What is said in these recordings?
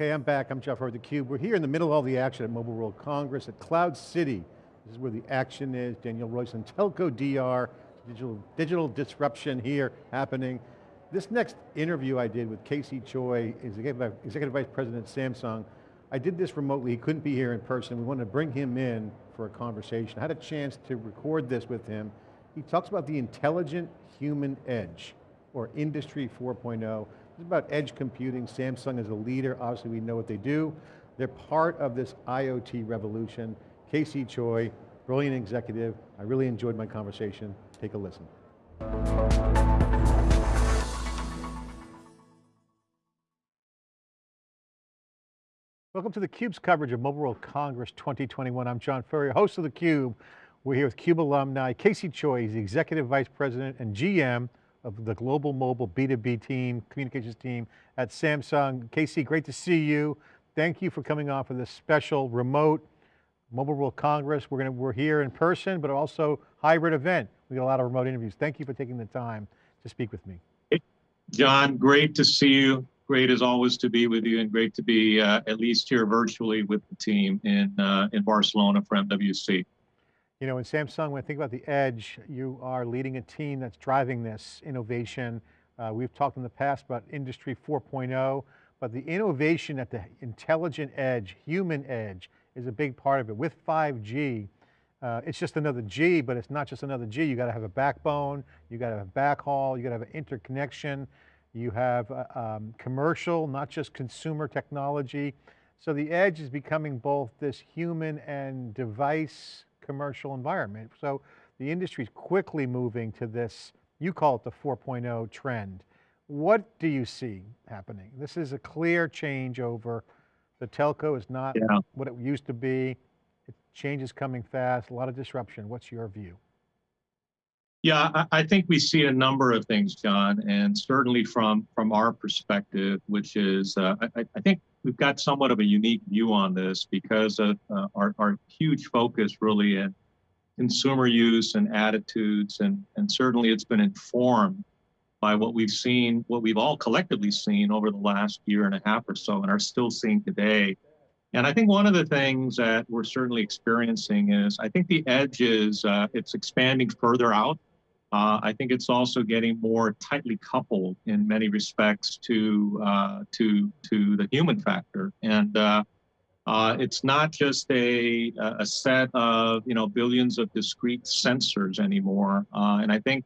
Okay, I'm back. I'm Jeff Hurd, theCUBE. We're here in the middle of all the action at Mobile World Congress at Cloud City. This is where the action is. Danielle Royston, Telco DR, digital, digital disruption here happening. This next interview I did with KC Choi, Executive, Executive Vice President Samsung, I did this remotely, he couldn't be here in person. We wanted to bring him in for a conversation. I had a chance to record this with him. He talks about the intelligent human edge, or Industry 4.0. This is about edge computing. Samsung is a leader. Obviously we know what they do. They're part of this IoT revolution. KC Choi, brilliant executive. I really enjoyed my conversation. Take a listen. Welcome to theCUBE's coverage of Mobile World Congress 2021. I'm John Furrier, host of theCUBE. We're here with CUBE alumni, KC Choi, he's the Executive Vice President and GM of the Global Mobile B2B team, communications team at Samsung. KC, great to see you. Thank you for coming on for this special remote Mobile World Congress. We're, gonna, we're here in person, but also hybrid event. We got a lot of remote interviews. Thank you for taking the time to speak with me. John, great to see you. Great as always to be with you and great to be uh, at least here virtually with the team in, uh, in Barcelona for MWC. You know, in Samsung, when I think about the edge, you are leading a team that's driving this innovation. Uh, we've talked in the past about Industry 4.0, but the innovation at the intelligent edge, human edge, is a big part of it. With 5G, uh, it's just another G, but it's not just another G. You got to have a backbone, you got to have a backhaul, you got to have an interconnection, you have uh, um, commercial, not just consumer technology. So the edge is becoming both this human and device commercial environment. So the industry is quickly moving to this, you call it the 4.0 trend. What do you see happening? This is a clear change over the telco is not yeah. what it used to be. It, change is coming fast, a lot of disruption. What's your view? Yeah, I, think we see a number of things, John, and certainly from from our perspective, which is uh, I, I, think we've got somewhat of a unique view on this because of uh, our, our huge focus really in consumer use and attitudes, and, and certainly it's been informed by what we've seen, what we've all collectively seen over the last year and a half or so, and are still seeing today. And I think one of the things that we're certainly experiencing is I think the edge is uh, it's expanding further out uh, I think it's also getting more tightly coupled in many respects to uh, to to the human factor, and uh, uh it's not just a a set of you know billions of discrete sensors anymore. Uh, and I think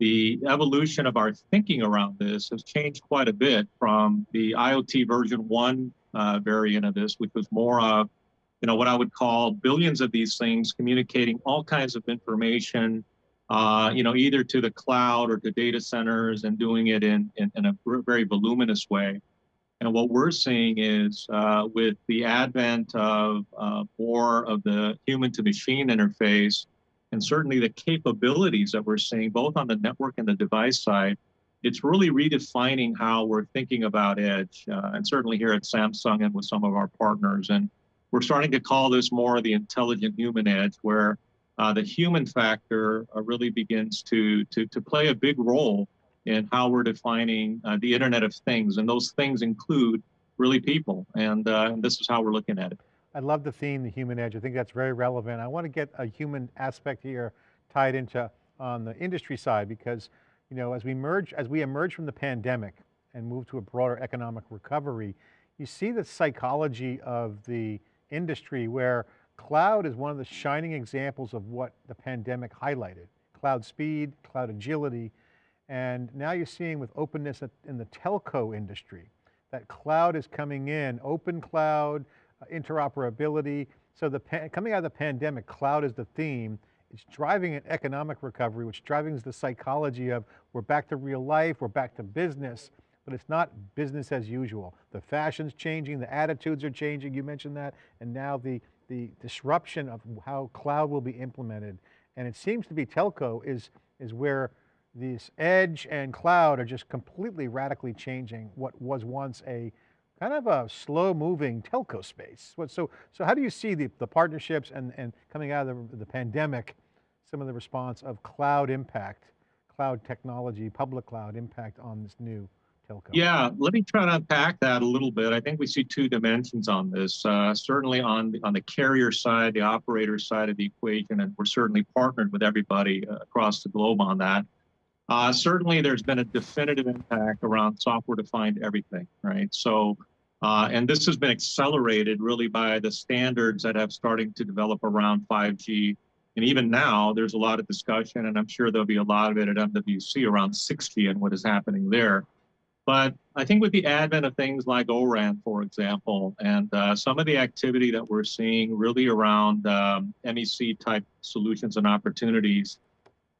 the evolution of our thinking around this has changed quite a bit from the IoT version one uh, variant of this, which was more of you know what I would call billions of these things communicating all kinds of information uh, you know, either to the cloud or to data centers and doing it in, in, in a very voluminous way. And what we're seeing is uh, with the advent of uh, more of the human to machine interface, and certainly the capabilities that we're seeing both on the network and the device side, it's really redefining how we're thinking about edge. Uh, and certainly here at Samsung and with some of our partners. And we're starting to call this more the intelligent human edge, where uh, the human factor uh, really begins to, to, to play a big role in how we're defining uh, the Internet of Things. And those things include really people. And, uh, and this is how we're looking at it. I love the theme, the human edge. I think that's very relevant. I want to get a human aspect here tied into on the industry side because you know, as we merge, as we emerge from the pandemic and move to a broader economic recovery, you see the psychology of the industry where Cloud is one of the shining examples of what the pandemic highlighted. Cloud speed, cloud agility, and now you're seeing with openness in the telco industry, that cloud is coming in, open cloud, uh, interoperability. So the coming out of the pandemic, cloud is the theme. It's driving an economic recovery, which driving the psychology of we're back to real life, we're back to business, but it's not business as usual. The fashion's changing, the attitudes are changing, you mentioned that, and now the the disruption of how cloud will be implemented. And it seems to be telco is, is where this edge and cloud are just completely radically changing what was once a kind of a slow moving telco space. So, so how do you see the, the partnerships and, and coming out of the, the pandemic, some of the response of cloud impact, cloud technology, public cloud impact on this new telco? Yeah, let me try to unpack that a little bit. I think we see two dimensions on this. Uh, certainly on the, on the carrier side, the operator side of the equation, and we're certainly partnered with everybody uh, across the globe on that. Uh, certainly, there's been a definitive impact around software-defined everything, right? So, uh, and this has been accelerated really by the standards that have starting to develop around 5G. And even now, there's a lot of discussion, and I'm sure there'll be a lot of it at MWC around 6G and what is happening there. But I think with the advent of things like ORAN, for example, and uh, some of the activity that we're seeing really around um, MEC type solutions and opportunities,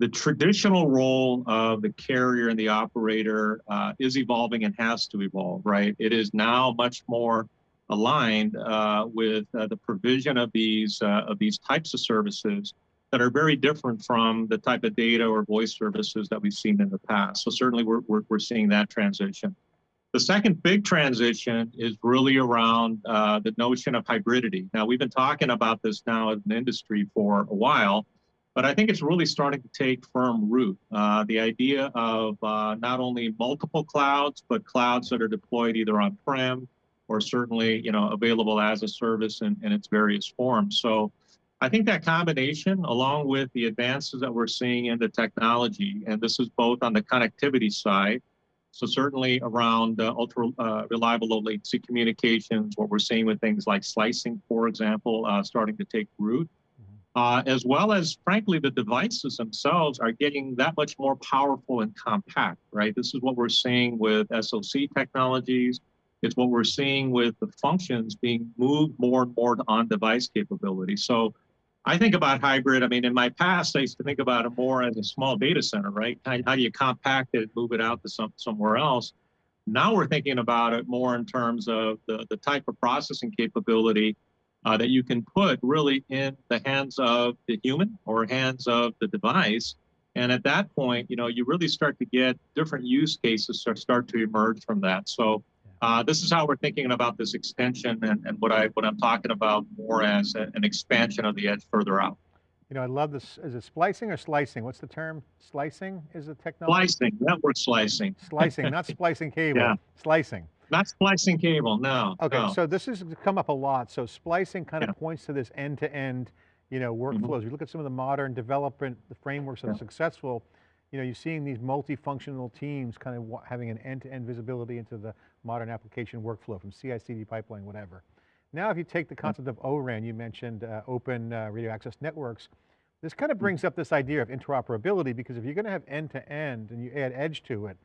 the traditional role of the carrier and the operator uh, is evolving and has to evolve, right? It is now much more aligned uh, with uh, the provision of these uh, of these types of services that are very different from the type of data or voice services that we've seen in the past. So certainly we're, we're, we're seeing that transition. The second big transition is really around uh, the notion of hybridity. Now, we've been talking about this now as an industry for a while, but I think it's really starting to take firm root. Uh, the idea of uh, not only multiple clouds, but clouds that are deployed either on-prem or certainly you know, available as a service in, in its various forms. So I think that combination, along with the advances that we're seeing in the technology, and this is both on the connectivity side, so certainly around uh, ultra uh, reliable low latency communications, what we're seeing with things like slicing, for example, uh, starting to take root, mm-hmm. as well as frankly, the devices themselves are getting that much more powerful and compact, right? This is what we're seeing with SoC technologies. It's what we're seeing with the functions being moved more and more to on-device capability. So I think about hybrid. I mean, in my past, I used to think about it more as a small data center, right? How, do you compact it, move it out to some, somewhere else? Now we're thinking about it more in terms of the, the type of processing capability uh, that you can put really in the hands of the human or hands of the device. And at that point, you know, you really start to get different use cases start to emerge from that. So uh, this is how we're thinking about this extension and, and what I what I'm talking about more as a, an expansion of the edge further out. You know, I love this. Is it splicing or slicing? What's the term? Slicing is the technology? Slicing, network slicing. Slicing, not splicing cable, yeah. slicing. Not splicing cable, no. Okay, no. so this has come up a lot. So splicing kind of yeah. points to this end-to-end, -end, you know, workflows. Mm -hmm. You look at some of the modern development, the frameworks that yeah. are successful, you know, you're seeing these multifunctional teams kind of having an end-to-end -end visibility into the modern application workflow from CI/CD pipeline, whatever. Now, if you take the concept of ORAN, you mentioned uh, open uh, radio access networks, this kind of brings up this idea of interoperability because if you're going to have end-to-end -end and you add edge to it,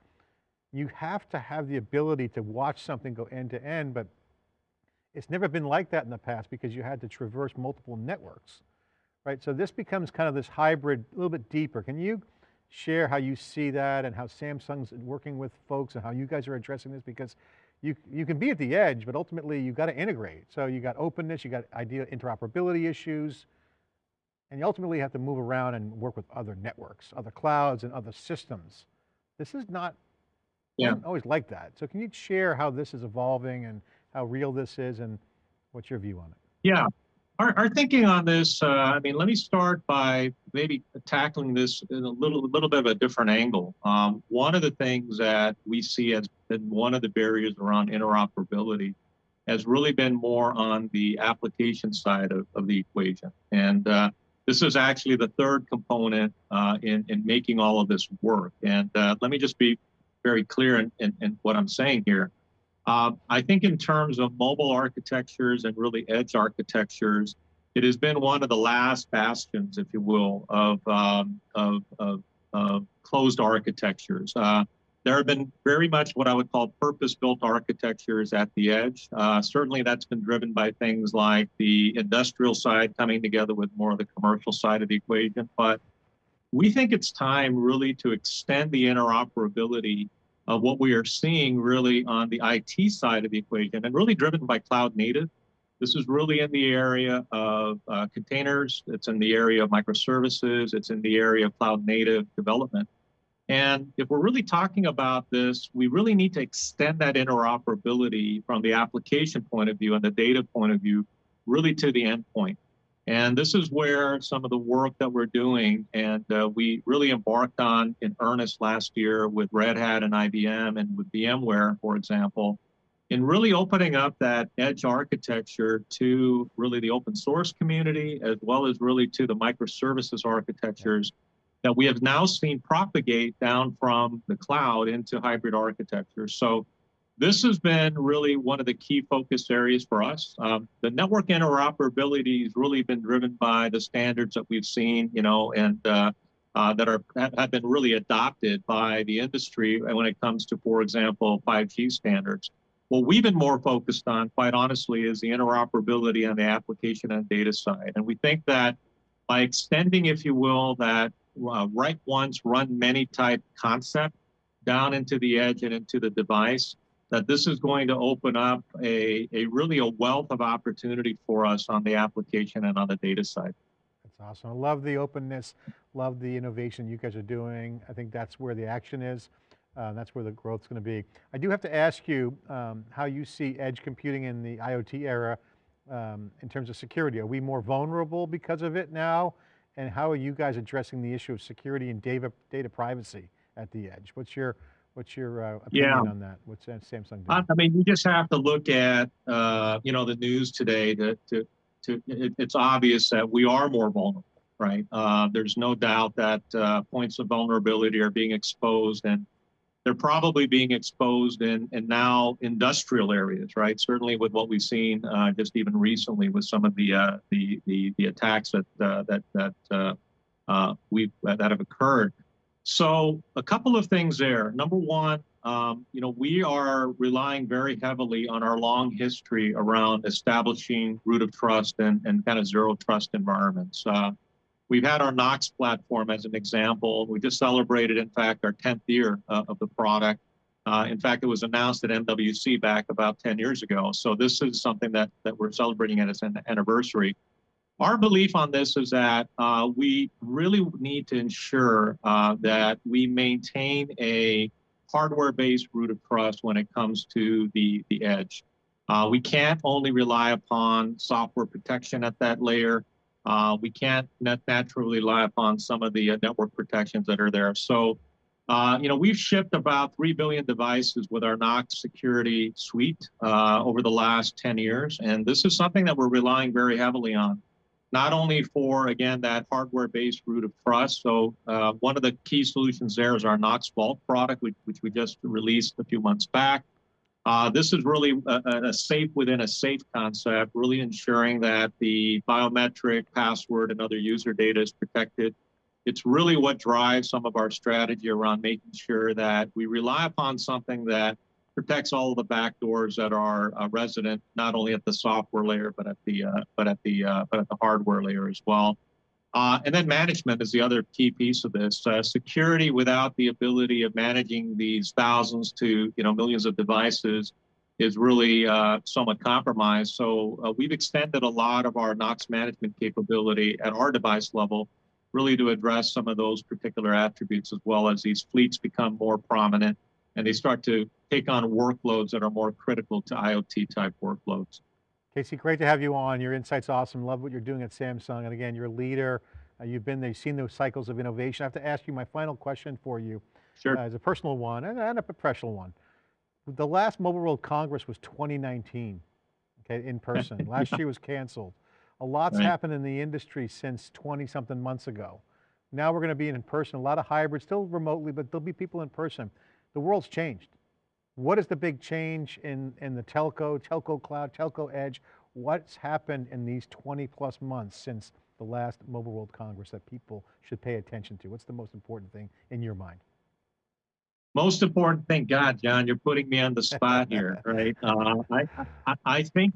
you have to have the ability to watch something go end-to-end, -end, but it's never been like that in the past because you had to traverse multiple networks, right? So this becomes kind of this hybrid, a little bit deeper. Can you share how you see that and how Samsung's working with folks and how you guys are addressing this because you, you can be at the edge, but ultimately you've got to integrate. So you got openness, you got idea interoperability issues, and you ultimately have to move around and work with other networks, other clouds and other systems. This is not yeah. always like that. So can you share how this is evolving and how real this is and what's your view on it? Yeah, our, our thinking on this, uh, I mean, let me start by maybe tackling this in a little, a little bit of a different angle. Um, one of the things that we see as been one of the barriers around interoperability has really been more on the application side of, of the equation. And uh, this is actually the third component uh, in, in making all of this work. And uh, let me just be very clear in, in, in what I'm saying here. Uh, I think in terms of mobile architectures and really edge architectures, it has been one of the last bastions, if you will, of, um, of, of, of, closed architectures. Uh, there have been very much what I would call purpose-built architectures at the edge. Uh, certainly that's been driven by things like the industrial side coming together with more of the commercial side of the equation. But we think it's time really to extend the interoperability what we are seeing really on the IT side of the equation and really driven by cloud native. This is really in the area of uh, containers. It's in the area of microservices. It's in the area of cloud native development. And if we're really talking about this, we really need to extend that interoperability from the application point of view and the data point of view, really to the endpoint. And this is where some of the work that we're doing, and uh, we really embarked on in earnest last year with Red Hat and IBM and with VMware, for example, in really opening up that edge architecture to really the open source community, as well as really to the microservices architectures that we have now seen propagate down from the cloud into hybrid architecture. So this has been really one of the key focus areas for us. Um, the network interoperability has really been driven by the standards that we've seen, you know, and uh, uh, that are have been really adopted by the industry when it comes to, for example, 5G standards. What we've been more focused on, quite honestly, is the interoperability on the application and data side. And we think that by extending, if you will, that uh, write once, run many type concept down into the edge and into the device, that this is going to open up a, a really a wealth of opportunity for us on the application and on the data side. That's awesome. I love the openness, love the innovation you guys are doing. I think that's where the action is. Uh, that's where the growth's going to be. I do have to ask you um, how you see edge computing in the IoT era um, in terms of security. Are we more vulnerable because of it now? And how are you guys addressing the issue of security and data, data privacy at the edge? What's your, what's your uh, opinion yeah. on that? What's Samsung doing? I mean, you just have to look at, uh, you know, the news today to, to, to it, it's obvious that we are more vulnerable, right? Uh, there's no doubt that uh, points of vulnerability are being exposed and they're probably being exposed in, in now industrial areas, right? Certainly with what we've seen uh, just even recently with some of the uh, the, the, the attacks that uh, that that uh, uh, we that have occurred. So a couple of things there. Number one, um, you know, we are relying very heavily on our long history around establishing root of trust and, and kind of zero trust environments. Uh, We've had our Knox platform as an example. We just celebrated, in fact, our 10th year uh, of the product. Uh, in fact, it was announced at MWC back about 10 years ago. So this is something that, that we're celebrating at its anniversary. Our belief on this is that uh, we really need to ensure uh, that we maintain a hardware-based root of trust when it comes to the, the edge. Uh, we can't only rely upon software protection at that layer. Uh, we can't naturally rely upon some of the uh, network protections that are there. So, uh, you know, we've shipped about 3 billion devices with our Knox security suite over the last 10 years. And this is something that we're relying very heavily on, not only for, again, that hardware-based root of trust. So uh, one of the key solutions there is our Knox Vault product, which, which we just released a few months back. Uh, this is really a, a, safe within a safe concept, really ensuring that the biometric password and other user data is protected. It's really what drives some of our strategy around making sure that we rely upon something that protects all of the backdoors that are uh, resident, not only at the software layer, but at the uh, but at the uh, but at the hardware layer as well. Uh, and then management is the other key piece of this. Uh, security without the ability of managing these thousands to you know millions of devices is really uh, somewhat compromised. So we've extended a lot of our Knox management capability at our device level, really to address some of those particular attributes as well as these fleets become more prominent and they start to take on workloads that are more critical to IoT type workloads. KC, great to have you on. Your insight's awesome. Love what you're doing at Samsung. And again, you're a leader. Uh, you've been there, you've seen those cycles of innovation. I have to ask you my final question for you. Sure. Uh, as a personal one and, and a professional one. The last Mobile World Congress was 2019, okay, in person. Last year was canceled. A lot's right. happened in the industry since 20 something months ago. Now we're going to be in person, a lot of hybrid, still remotely, but there'll be people in person. The world's changed. What is the big change in, in the telco, telco cloud, telco edge? What's happened in these 20 plus months since the last Mobile World Congress that people should pay attention to? What's the most important thing in your mind? Most important thing, God, John, you're putting me on the spot here, right? Uh, I, I, I, think,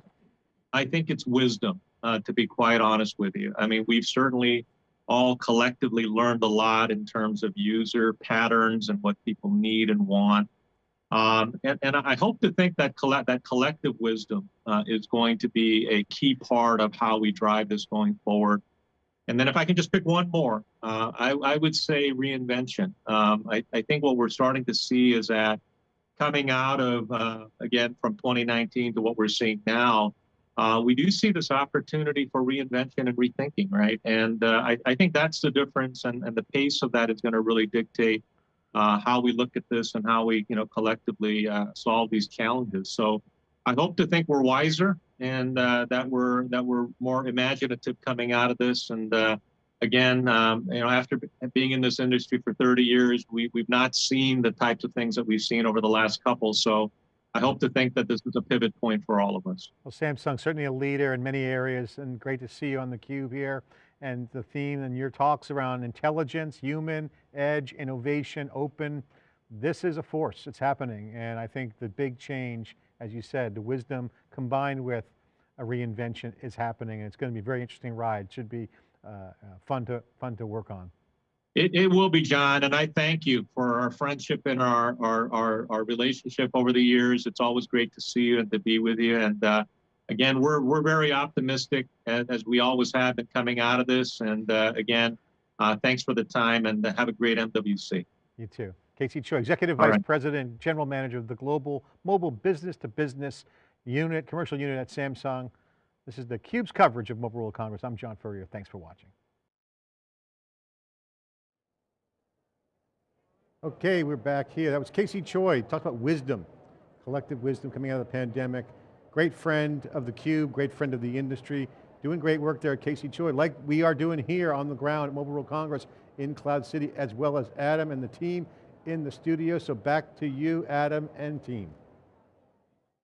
I think it's wisdom, uh, to be quite honest with you. I mean, we've certainly all collectively learned a lot in terms of user patterns and what people need and want. Um, and, and, I hope to think that that collective wisdom uh, is going to be a key part of how we drive this going forward. And then if I can just pick one more, uh, I, I, would say reinvention. Um, I, I, think what we're starting to see is that coming out of, uh, again, from 2019 to what we're seeing now, uh, we do see this opportunity for reinvention and rethinking, right? And uh, I, I, think that's the difference, and, and the pace of that is going to really dictate uh, how we look at this and how we, you know, collectively uh, solve these challenges. So I hope to think we're wiser and uh, that we're that we're more imaginative coming out of this. And uh, again, um, you know, after being in this industry for 30 years, we, we've not seen the types of things that we've seen over the last couple. So I hope to think that this is a pivot point for all of us. Well, Samsung, certainly a leader in many areas and great to see you on theCUBE here. And the theme and your talks around intelligence, human, edge, innovation, open, this is a force, it's happening. And I think the big change, as you said, the wisdom combined with a reinvention is happening. And it's going to be a very interesting ride. Should be uh, uh, fun, to, fun to work on. It, it will be, John, and I thank you for our friendship and our, our, our, our, relationship over the years. It's always great to see you and to be with you. And uh, again, we're, we're very optimistic, as, as, we always have been coming out of this. And uh, again, uh, thanks for the time and have a great MWC. You too. KC Choi, Executive Vice right. President, General Manager of the Global Mobile Business to Business Unit, Commercial Unit at Samsung. This is theCUBE's coverage of Mobile World Congress. I'm John Furrier, thanks for watching. Okay, we're back here. That was KC Choi, talked about wisdom, collective wisdom coming out of the pandemic. Great friend of theCUBE, great friend of the industry, doing great work there, at KC Choi, like we are doing here on the ground at Mobile World Congress in Cloud City, as well as Adam and the team in the studio. So back to you, Adam and team.